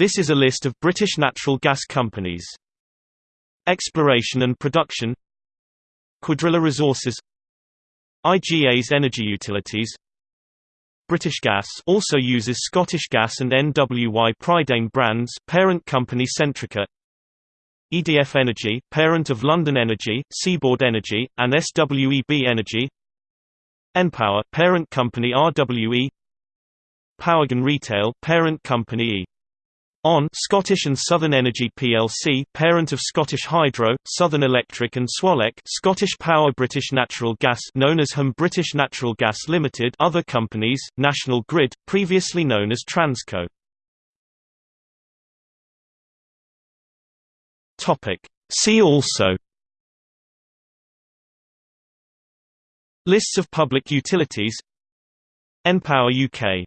This is a list of British natural gas companies. Exploration and production. Cuadrilla Resources. IGas energy utilities. British Gas also uses Scottish Gas and NWY Prydain brands parent company Centrica. EDF Energy, parent of London Energy, Seaboard Energy, and SWEB Energy. Npower, parent company RWE Powergen Retail, parent company E. ON Scottish and Southern Energy plc, parent of Scottish Hydro, Southern Electric and Swalec, Scottish Power British Natural Gas known as HAM British Natural Gas Limited, other companies, National Grid, previously known as Transco. See also Lists of public utilities npower UK